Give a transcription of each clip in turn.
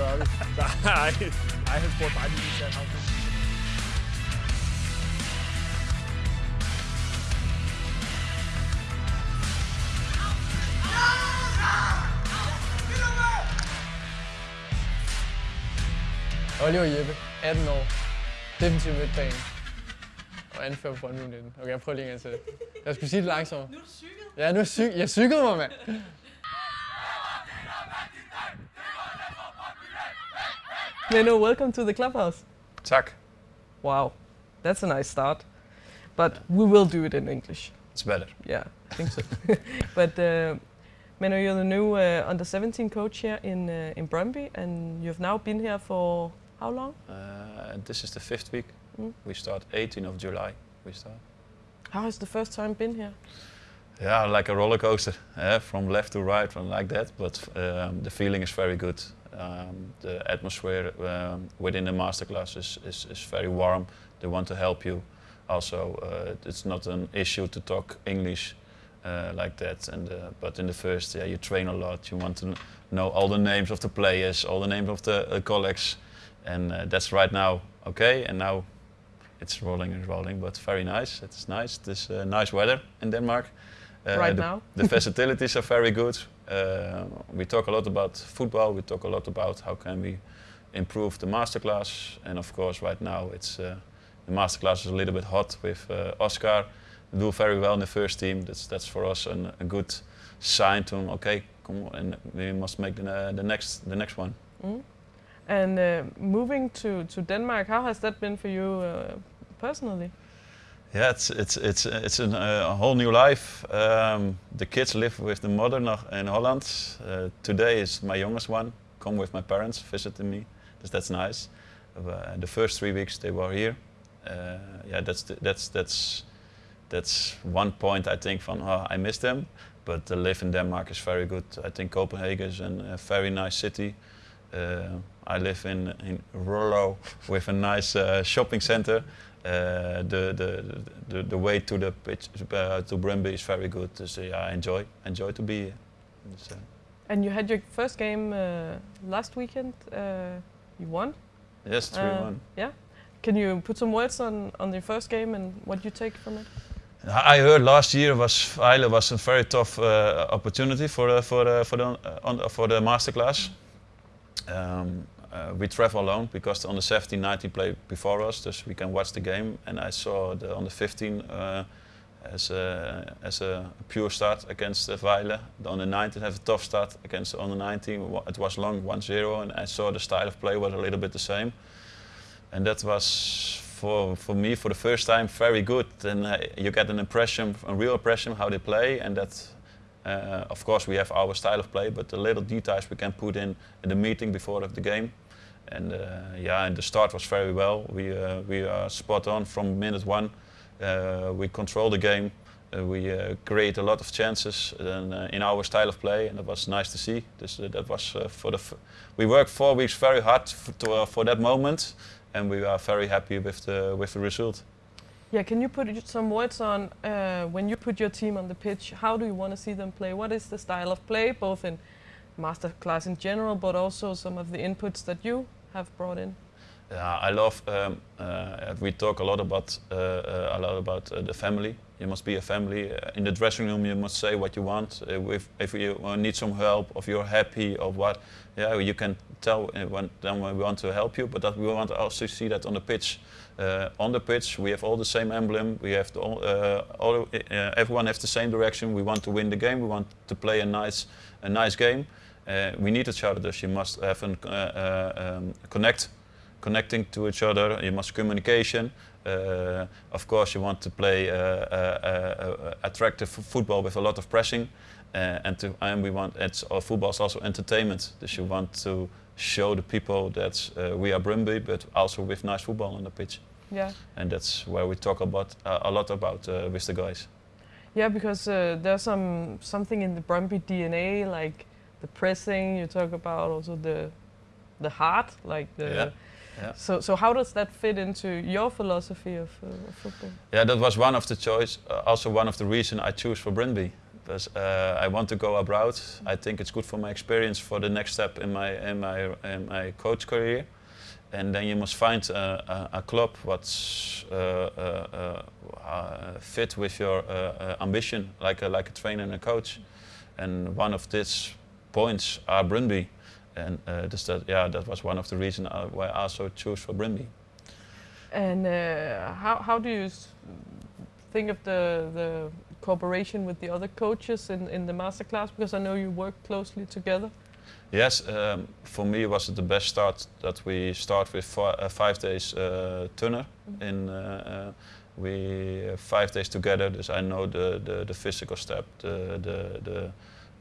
Sorry. Nej, nej, han spurgte bare lige til Sandhausen. Oliver Jeppe, 18 år, defensiv midtbane og anfører på Brøndby 19. Okay, jeg prøver lige en gang til. Jeg skulle sige det langsomt. Nu er du cyklet. Ja, nu er cyk jeg cyklede mig, mand. Menno, welcome to the clubhouse. Tak. Wow, that's a nice start. But we will do it in English. It's better. Yeah, I think so. but uh, Menno, you're the new uh, under 17 coach here in uh, in Brøndby, and you've now been here for how long? Uh, this is the fifth week. Mm. We start 18th of July. We start. How has the first time been here? Yeah, like a roller coaster, eh, from left to right, from like that. But um, the feeling is very good. Um, the atmosphere um, within the masterclass is, is, is very warm. They want to help you. Also, uh, it's not an issue to talk English uh, like that. And uh, but in the first, yeah, you train a lot. You want to know all the names of the players, all the names of the uh, colleagues, and uh, that's right now okay. And now it's rolling and rolling, but very nice. It's nice. This uh, nice weather in Denmark. Right the, now? the facilities are very good. Uh, we talk a lot about football. We talk a lot about how can we improve the masterclass, and of course, right now it's uh, the masterclass is a little bit hot with uh, Oscar. Do very well in the first team. That's that's for us an, a good sign to him. Okay, come on, and we must make the, uh, the next the next one. Mm. And uh, moving to, to Denmark, how has that been for you uh, personally? Yeah, it's it's it's it's an, uh, a whole new life. Um, the kids live with the mother in Holland. Uh, today is my youngest one. Come with my parents visiting me. That's, nice. Uh, the first three weeks they were here. Uh, yeah, that's the, that's that's that's one point I think from oh, I miss them. But the live in Denmark is very good. I think Copenhagen is an, a very nice city. Uh, I live in in Rolo with a nice uh, shopping center. Uh, the, the, the the way to the pitch uh, to Brøndby is very good. So yeah, I enjoy enjoy to be here. Uh, And you had your first game uh, last weekend. Uh, you won. yes, three Uh, one. Yeah. Can you put some words on, on your first game and what you take from it? I heard last year was Vejle was a very tough uh, opportunity for the for the for the uh, on, for the masterclass. Um, uh, we travel alone because on the under 17, 19 play before us, so we can watch the game. And I saw on the under 15 uh, as a as a pure start against uh, On The under 19 have a tough start against on the under 19. It was long 1-0, and I saw the style of play was a little bit the same. And that was for for me for the first time very good. And uh, you get an impression, a real impression how they play, and that. Uh, of course, we have our style of play, but the little details we can put in in the meeting before of the game. And uh, yeah, and the start was very well. We uh, we are spot on from minute one. Uh, we control the game. We create a lot of chances and, in our style of play, and it was nice to see. This, that was for the. We worked four weeks very hard to, for that moment, and we are very happy with the with the result. Yeah, can you put some words on uh, when you put your team on the pitch? How do you want to see them play? What is the style of play, both in masterclass in general, but also some of the inputs that you have brought in? Yeah, I love. Um, uh, we talk a lot about uh, uh, a lot about uh, the family. You must be a family. Uh, in the dressing room, you must say what you want. Uh, if if you uh, need some help, if you're happy, or what, yeah, you can tell when then we want to help you. But that we want to also see that on the pitch. Uh, on the pitch, we have all the same emblem. We have uh, all uh, everyone has the same direction. We want to win the game. We want to play a nice a nice game. We need each other. You must have a uh, um, connect connecting to each other. You must communication. Uh, of course, you want to play uh, uh, uh, uh, attractive football with a lot of pressing, and to and we want it's uh, football is also entertainment. So you want to show the people that uh, we are Brøndby, but also with nice football on the pitch, Yeah. and that's where we talk about uh, a lot about uh, with the guys. Yeah, because uh, there's some something in the Brøndby DNA, like the pressing. You talk about also the the heart, like the. Yeah, yeah. So so how does that fit into your philosophy of, uh, of football? Yeah, that was one of the choice. Uh, also, one of the reason I choose for Brøndby. Because uh, I want to go abroad. I think it's good for my experience for the next step in my in my in my coach career. And then you must find a, a, a club what's uh, uh, uh, fit with your ambition, like a, like a trainer and a coach. And one of these points are Brøndby. And uh, this that, yeah, that was one of the reasons why I also chose for Brøndby. And uh, how, how do you think of the, the cooperation with the other coaches in, in the masterclass? Because I know you work closely together. Yes, um, for me it was it the best start that we start with uh, five days uh, turner. Mhm. In uh, uh, we uh, five days together, dus I know the, the, the physical step, the the the,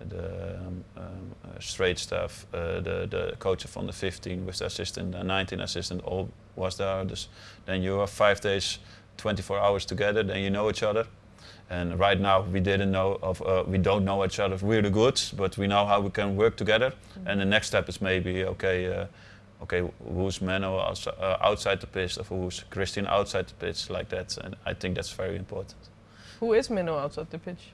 the um, um, uh, straight staff, uh, the the coach from the 15 with the assistant, the 19 assistant, all was there. Dus then you are five days, 24 hours together. Then you know each other. And right now we didn't know of uh, we don't know each other really good, but we know how we can work together. And the next step is maybe okay, uh, okay, who's Menno uh, outside the pitch, or who's Christian outside the pitch, like that. And I think that's very important. Who is Menno outside the pitch?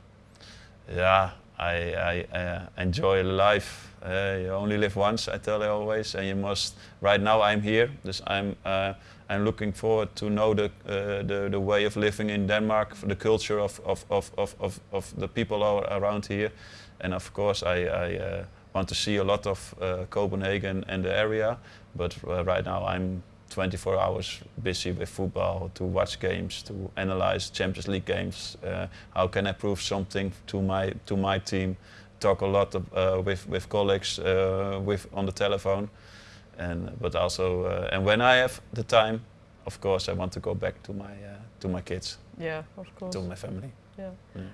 Yeah, I, I uh, enjoy life. Uh, you only live once, I tell you always, and you must. Right now, I'm here, dus I'm uh, I'm looking forward to know the, uh, the the way of living in Denmark, the culture of of of of of, of the people around here, and of course, I I uh, want to see a lot of uh, Copenhagen and the area. But right now, I'm 24 hours busy with football to watch games, to analyze Champions League games. Uh, how can I prove something to my to my team? Talk a lot of, uh, with with colleagues uh, with on the telephone, and but also uh, and when I have the time, of course I want to go back to my uh, to my kids, Yeah, of course. to my family. Yeah.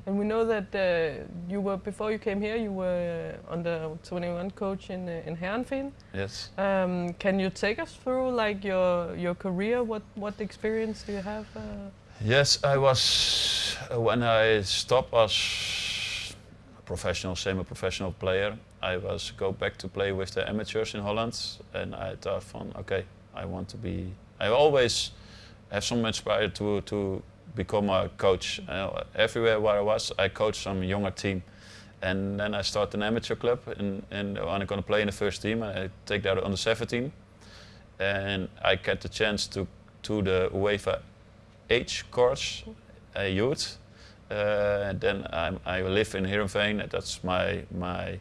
And we know that uh, you were before you came here. You were under 21 coach in uh, in Heerenveen. Yes. Um, can you take us through like your your career? What what experience do you have? Uh, Yes, I was uh, when I stopped as a professional, semi-professional player. I was go back to play with the amateurs in Holland, and I thought, from okay, I want to be. I always have some inspired to to become a coach. Uh, everywhere where I was, I coached some younger team, and then I started an amateur club, and and I'm gonna play in the first team. I take that under 17, and I get the chance to to the UEFA age course, uh, youth. Uh, then I'm, I live in Heerenveen. That's my my.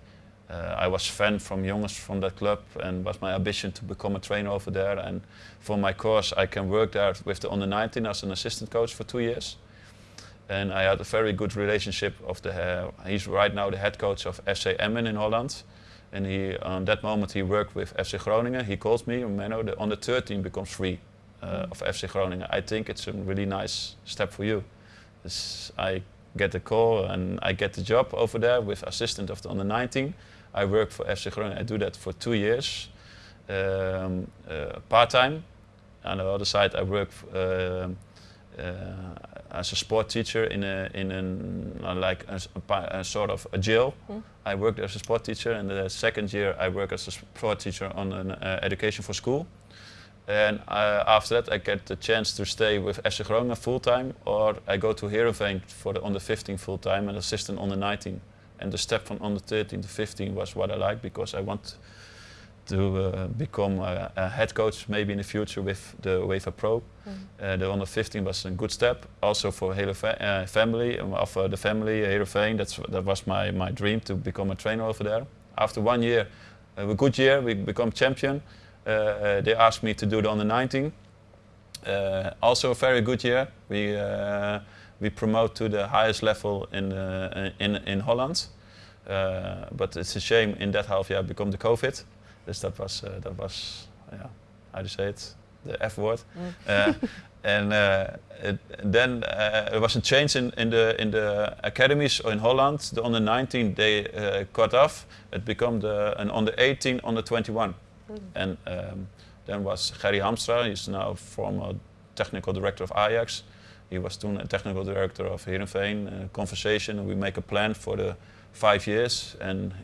Uh, I was fan from youngest from that club, and was my ambition to become a trainer over there. And for my course, I can work there with the under 19 as an assistant coach for two years. And I had a very good relationship of the. Uh, he's right now the head coach of FC Emmen in Holland. And he, on that moment, he worked with FC Groningen. He called me, Menno, the under 13 becomes free uh, of FC Groningen. I think it's a really nice step for you. Dus I get the call and I get the job over there with assistant of the under 19. I work for FC Groningen. I do that for two years, um, uh, part time. On the other side, I work um, uh, as a sport teacher in a in an uh, like a, a sort of a jail. Hmm. I worked as a sport teacher, and the second year I work as a sport teacher on an uh, education for school. And uh, after that, I get the chance to stay with FC Groningen full time, or I go to Heerenveen for on the under 15 full time and assistant under 19. And the step from under 13 to 15 was what I liked because I want to uh, become a, a head coach maybe in the future with the UEFA Pro. Mm. Uh, the under 15 was a good step, also for hele fa- uh, family, um, of uh, the family Heerenveen. That's that was my, my dream to become a trainer over there. After one year, uh, a good year, we become champion. Uh, uh, they asked me to do the under 19. Uh, also a very good year. We uh, we promote to the highest level in uh, in in Holland. Uh, but it's a shame in that half year become the COVID. Dus that was uh, that was yeah, how to say it, the F word. Mm. Uh, and uh, it, then uh, there was a change in, in the in the academies in Holland. On the under 19 they uh, cut off. It became the an under 18, under 21. Mm. And um, then was Gerry Hamstra. He's now former technical director of Ajax. He was toen a technical director of Heerenveen. Uh, conversation. We make a plan for the five years, and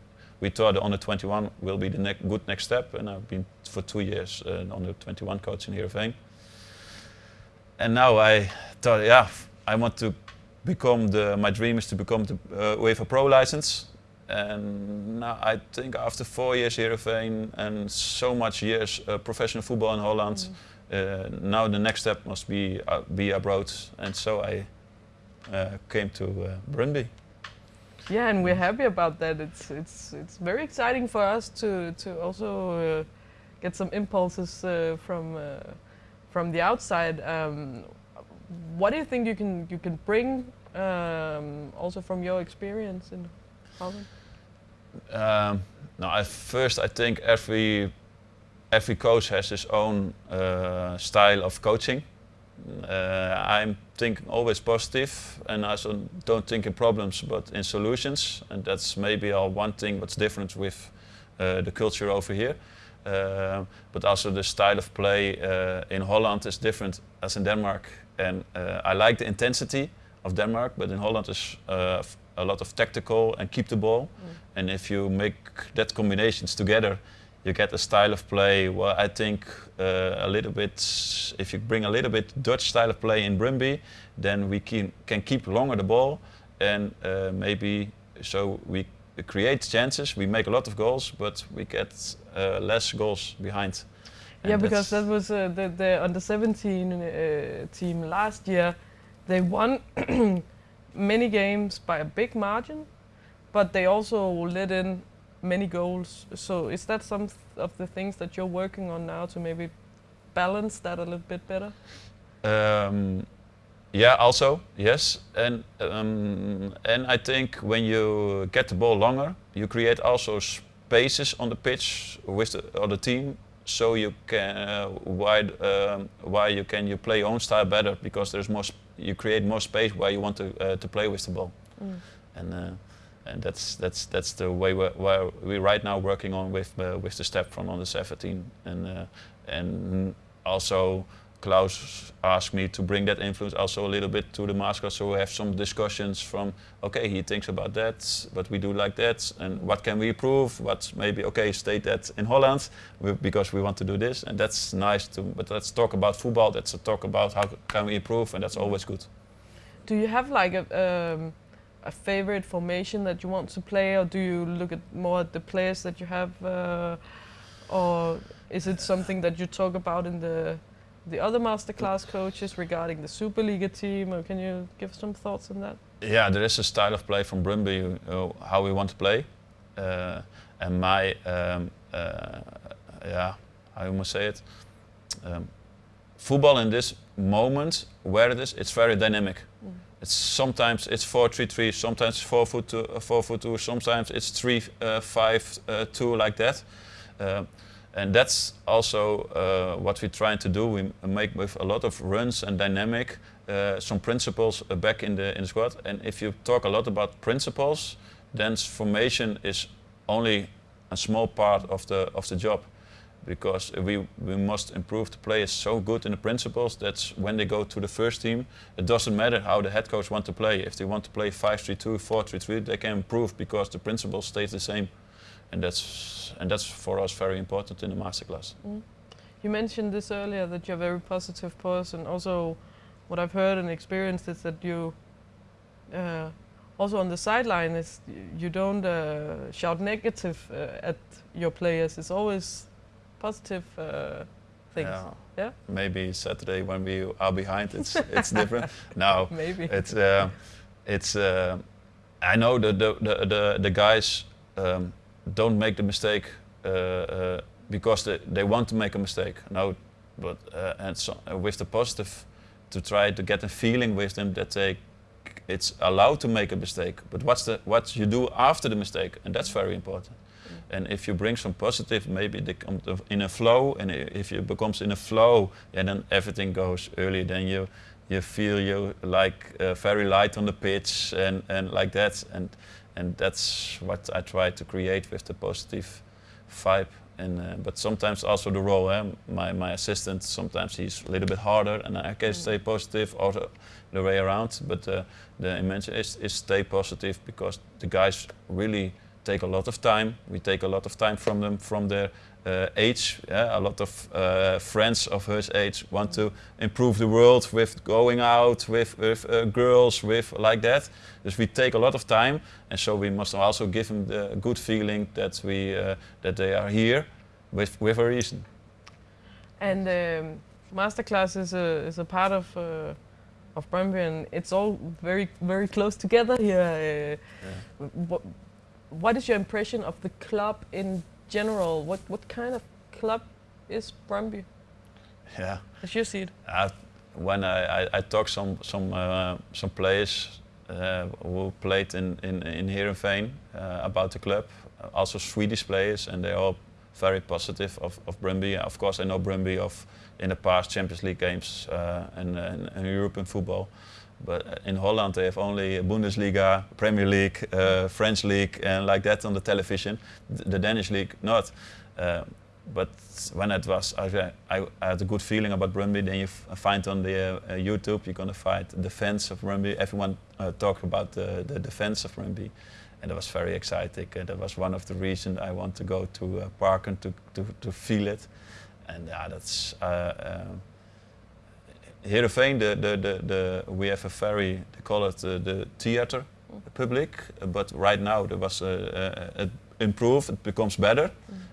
we thought the under 21 will be the ne- good next step. And I've been for two years an under 21 coach in Heerenveen. And now I thought, yeah, I want to become the. My dream is to become the uh, UEFA Pro license. And now I think after four years Heerenveen and so much years uh, professional football in Holland, uh, now the next step must be uh, be abroad. And so I uh, came to uh, Brøndby. Yeah, and we're happy about that. It's it's it's very exciting for us to to also uh, get some impulses uh, from uh, from the outside. Um, what do you think you can you can bring um, also from your experience in Holland? Um, no, at first I think every every coach has his own uh, style of coaching. Uh, I'm thinking always positive, and I don't think in problems but in solutions, and that's maybe all one thing what's different with uh, the culture over here. Uh, but also the style of play uh, in Holland is different as in Denmark, and uh, I like the intensity of Denmark, but in Holland is uh, a lot of tactical and keep the ball. And if you make that combinations together, you get a style of play. where I think uh, a little bit. If you bring a little bit Dutch style of play in Brøndby, then we can can keep longer the ball, and uh, maybe so we create chances. We make a lot of goals, but we get uh, less goals behind. And yeah, because that was uh, the the under 17 uh, team last year. They won many games by a big margin, but they also let in many goals. So is that some of the things that you're working on now to maybe balance that a little bit better? Um, yeah, also yes, and um, and I think when you get the ball longer, you create also spaces on the pitch with the other team, so you can uh, why um, why you can you play your own style better because there's more you create more space where you want to uh, to play with the ball, and uh, and that's that's that's the way we're, where we're right now working on with uh, with the step from under 17 and uh, and also Klaus asked me to bring that influence also a little bit to the master so we have some discussions from okay he thinks about that but we do like that. And what can we improve? What maybe okay state that in Holland because we want to do this. And that's nice to but let's talk about football. Let's talk about how can we improve and that's always good. Do you have like a um, a favorite formation that you want to play, or do you look at more at the players that you have, uh, or is it something that you talk about in the the other masterclass coaches regarding the Superliga team, or can you give some thoughts on that? Yeah, there is a style of play from Brøndby, uh, how we want to play, uh, and my um, uh, yeah, how you must say it. Um, football in this moment, where it is, it's very dynamic. It's sometimes it's four three three, sometimes four foot two, uh, four foot two, sometimes it's three uh, five uh, two like that. And that's also uh, what we're trying to do. We make with a lot of runs and dynamic, uh, some principles uh, back in the in the squad. And if you talk a lot about principles, then formation is only a small part of the of the job, because we we must improve the players so good in the principles that when they go to the first team, it doesn't matter how the head coach want to play. If they want to play 5-3-2, 4-3-3, they can improve because the principle stays the same and that's and that's for us very important in the masterclass. You mentioned this earlier that you're a very positive person. Also, what I've heard and experienced is that you, uh, also on the sideline, is you don't uh, shout negative uh, at your players. It's always positive uh, things. Yeah. Yeah? Maybe Saturday when we are behind, it's it's different. No, Maybe. it's uh, it's. Uh, I know the the the the, the guys um, don't make the mistake uh, uh, because they, they want to make a mistake. No, but uh, and so, with the positive, to try to get a feeling with them that they it's allowed to make a mistake. But what's the what you do after the mistake, and that's very important. And if you bring some positive, maybe they come to- in a flow, and if you becomes in a flow, yeah, then everything goes early. Then you you feel you like uh, very light on the pitch and, and like that, and and that's what I try to create with the positive vibe. And uh, but sometimes also the role, eh? my my assistant sometimes he's a little bit harder, and I can stay positive, or the, the way around. But uh, the intention is, is stay positive because the guys really take a lot of time. We take a lot of time from them from their uh, age. Yeah? A lot of uh, friends of her age want to improve the world with going out with, with uh, girls, with like that. Dus we take a lot of time, and so we must also give them the good feeling that we uh, that they are here with with a reason. And um, masterclass is a is a part of uh, of Brøndby, and it's all very very close together here. Uh, what, is your impression of the club in general? What what kind of club is Brøndby, Yeah. as you see it? Uh, when I, I, I talk some some uh, some players uh, who played in in in Heerenveen uh, about the club, also Swedish players, and they're all very positive of of Brøndby. Of course, I know Brøndby of in the past Champions League games uh, and, and, and European football. But uh, in Holland they have only Bundesliga, Premier League, uh, French League, and like that on the television. The, Danish League not. Uh, but when it was, I, I, I had a good feeling about Brøndby. Then you find on the uh, uh, YouTube, you're gonna find the defense of Brøndby. Everyone uh, talked about the, the defense of Brøndby, and that was very exciting. Uh, that was one of the reasons I want to go to uh, Parken to, to, to feel it. And yeah, that's uh, um, Heerenveen. The, the, the, the we have a very they call it uh, the theater public, but right now there was uh, uh, it improved. It becomes better,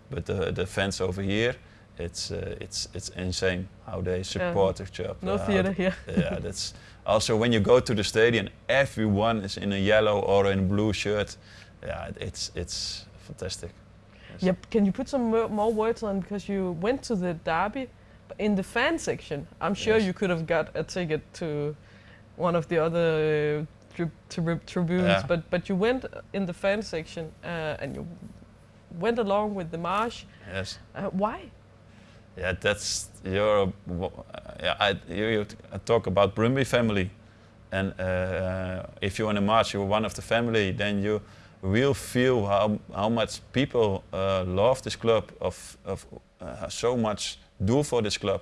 but the the fans over here. It's uh, it's it's insane how they support each other. No uh, theater here. yeah, that's also when you go to the stadium, everyone is in a yellow or in a blue shirt. Yeah, it's it's fantastic. Yes. Yep. Can you put some more words on because you went to the derby in the fan section? I'm sure Yes. you could have got a ticket to one of the other uh, tri- tri- tribunes, Yeah. but but you went in the fan section uh, and you went along with the march. Yes. Uh, why? Yeah, that's your. Uh, yeah, I you, you uh, talk about Brøndby family, and uh, if you're in a march, you're one of the family. Then you will feel how how much people uh, love this club, of of uh, so much do for this club,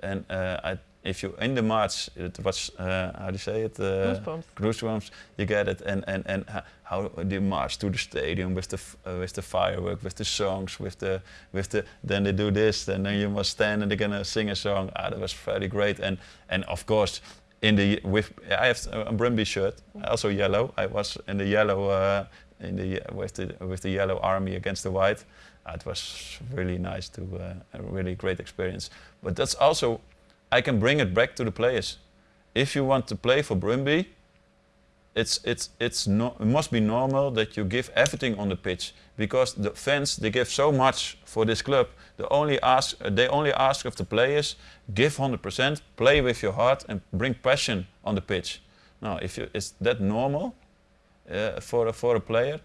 and uh, I, if you're in the march, it was uh, how do you say it? Uh, Goosebumps. goosebumps. You get it, and and and ho- how they march to the stadium with the with the firework, with the songs, with the with the. Then they do this, and then you must stand and they're gonna sing a song. Ah, that was very great, and and of course. In the with I have a Brøndby shirt, also yellow. I was in the yellow uh, in the with the with the yellow army against the white. Uh, it was really nice to uh, a really great experience. But that's also I can bring it back to the players. If you want to play for Brøndby, it's it's it's no, it must be normal that you give everything on the pitch because the fans they give so much for this club. They only ask they only ask of the players give 100%, play with your heart, and bring passion on the pitch. Now, if you, is that normal uh, for a, for a player?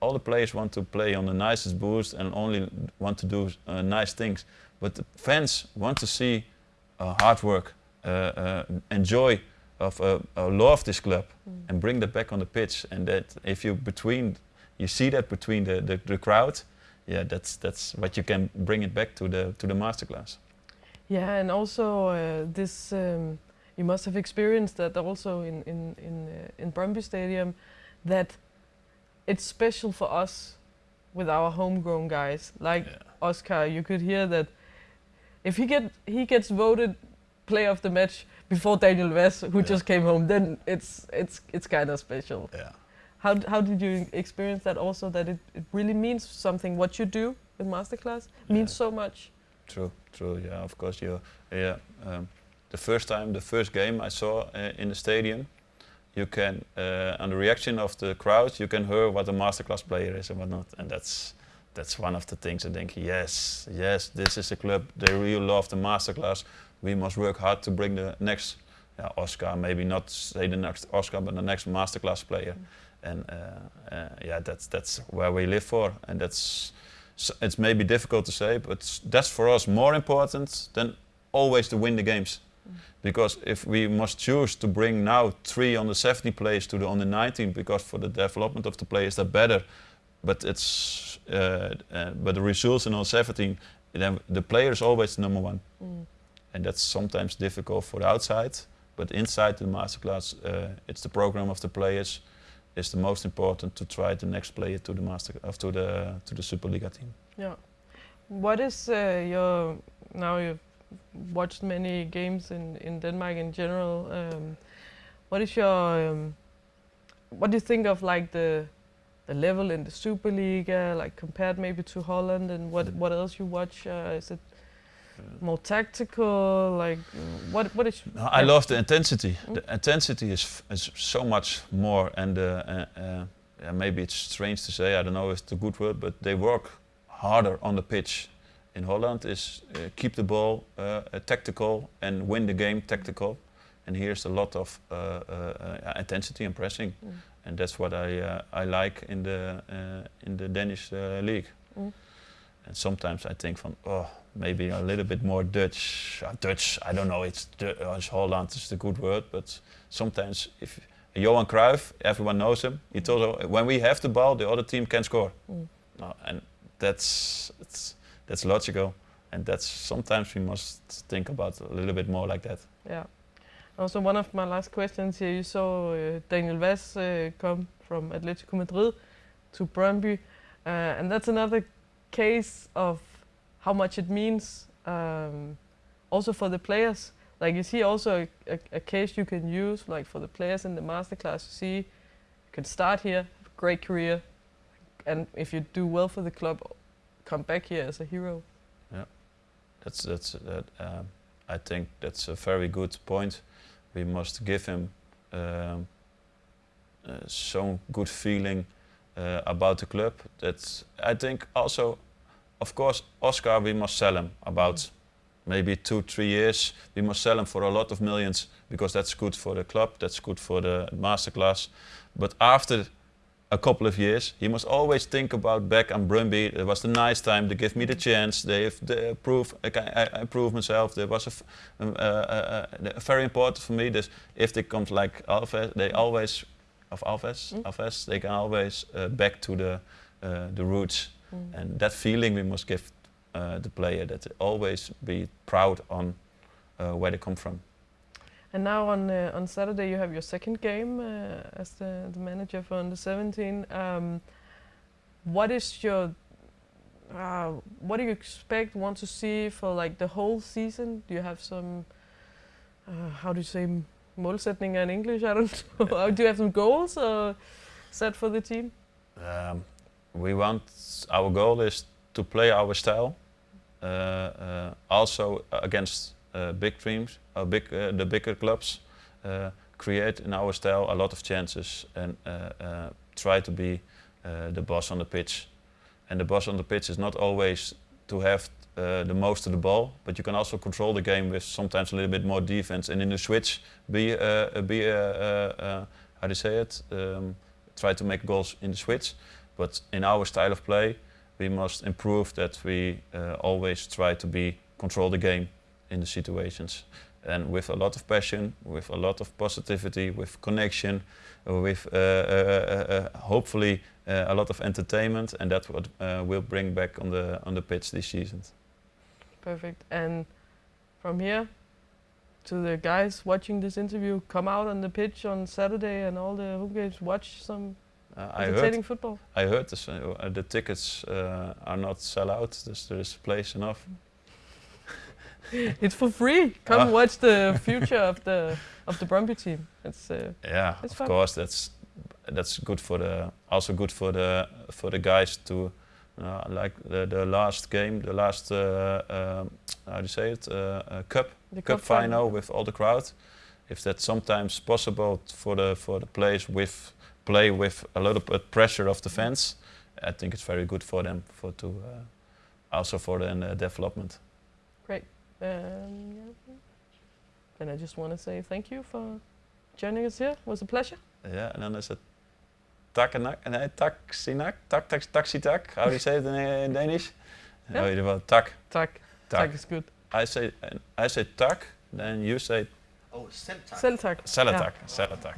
All the players want to play on the nicest boost and only want to do uh, nice things. But the fans want to see uh, hard work, uh, uh, enjoy of uh, uh, love this club and bring that back on the pitch. And that if you between, you see that between the, the, the crowd, yeah, that's that's what you can bring it back to the to the masterclass. Yeah, and also uh, this um, you must have experienced that also in in in uh, in Brøndby Stadium, that it's special for us with our homegrown guys like Yeah. Oscar. You could hear that if he get he gets voted player of the match before Daniel Wass, who Yeah. just came home, then it's it's it's kind of special. Yeah. How how did you experience that also? That it, it really means something. What you do in masterclass means so much. True, true. Yeah, of course. You, yeah. Um, the first time, the first game I saw uh, in the stadium, you can, uh, on the reaction of the crowd, you can hear what a masterclass player is and whatnot, and that's that's one of the things I think. Yes, yes, this is a club. They really love the masterclass. We must work hard to bring the next yeah, Oscar, maybe not say the next Oscar, but the next masterclass player. And uh, uh, yeah, that's that's where we live for, and that's it's maybe difficult to say, but that's for us more important than always to win the games. Because if we must choose to bring now three on the 70 players to the under 19, because for the development of the players they're better, but it's uh, uh, but the results in on 17, then the player is always number one, and that's sometimes difficult for the outside. But inside the masterclass, uh, it's the program of the players, is the most important to try the next player to the master of to the to the Superliga team. Yeah. What is uh, your now you've watched many games in, in Denmark in general. Um, what is your um, what do you think of like the the level in the Superliga, like compared maybe to Holland, and what what else you watch? Uh, is it more tactical? Like mm, what what is? No, I love the intensity. Mm. The intensity is f- is so much more, and uh, uh, uh, yeah, maybe it's strange to say. I don't know if it's a good word, but they work harder on the pitch. In Holland, is uh, keep the ball uh, tactical and win the game tactical. And here's a lot of uh, intensity and pressing, Mm. and that's what I uh, I like in the uh, in the Danish uh, league. Mm. And sometimes I think from oh maybe a little bit more Dutch. Uh, Dutch, I don't know. It's, Du- uh, it's Holland is the good word, but sometimes if Johan Cruyff, everyone knows him. He told us, when we have the ball, the other team can score. Mm. And that's it's, that's logical, and that's sometimes we must think about a little bit more like that. Yeah. Also, one of my last questions here, you saw uh, Daniel Wass uh, come from Atletico Madrid to Brøndby, uh, and that's another case of how much it means um, also for the players. Like, is he also a, a, a case you can use, like for the players in the masterclass? You see, you can start here, great career, and if you do well for the club, come back here as a hero. Yeah, that's that's that. Um, I think that's a very good point. We must give him um, uh, some good feeling uh, about the club. That I think also, of course, Oscar. We must sell him about maybe two, three years. We must sell him for a lot of millions because that's good for the club. That's good for the masterclass. But after a couple of years, he must always think about Beck and Brøndby. It was the nice time. They give me the chance. They have they prove I, I, I prove myself. There was a, f- um, uh, uh, uh, very important for me. This if they come like Alves, they always of Alves, Mm. Alves, they can always uh, back to the uh, the roots. Mm. And that feeling we must give uh, the player that they always be proud on uh, where they come from. And now on uh, on Saturday you have your second game uh, as the, the manager for under 17. Um, what is your uh, what do you expect want to see for like the whole season? Do you have some uh, how do you say målsætninger in English? I don't know. do you have some goals set for the team? Um, we want our goal is to play our style, uh, uh, also against big teams, uh, big uh, the bigger clubs. Uh, create in our style a lot of chances and uh, uh, try to be uh, the boss on the pitch. And the boss on the pitch is not always to have uh, the most of the ball, but you can also control the game with sometimes a little bit more defense. And in the switch, be uh, be uh, uh, uh, how do you say it? Um, try to make goals in the switch. But in our style of play, we must improve that we uh, always try to be control the game in the situations. And with a lot of passion, with a lot of positivity, with connection, with uh, uh, uh, hopefully uh, a lot of entertainment, and that's what uh, we'll bring back on the on the pitch this season. Perfect. And from here to the guys watching this interview, come out on the pitch on Saturday and all the home games. Watch some Uh, I heard entertaining football. I heard this, uh, the tickets uh, are not sell out. There's, there is place enough. It's for free. Come Ah. watch the future of the of the Brøndby team. It's uh, Yeah, It's of fun. course. That's that's good for the also good for the for the guys to uh, like the, the last game, the last uh, um, how do you say it? Uh, uh, cup the cup final with all the crowd. If that's sometimes possible for the for the players with play with a little bit pressure of the fans, I think it's very good for them for to uh, also for the uh, development. Um, yeah. And I just want to say thank you for joining us here. It was a pleasure. Yeah, and then is it takanak, nee, taxinak, tak, tak, tak taxi tak. How do you say it in, in Danish? Yeah. Oh, well, tak, Tak. tak. Tak is good. I say, I say tak, then you say Oh, Celtak. Selv tak. selatak, selatak.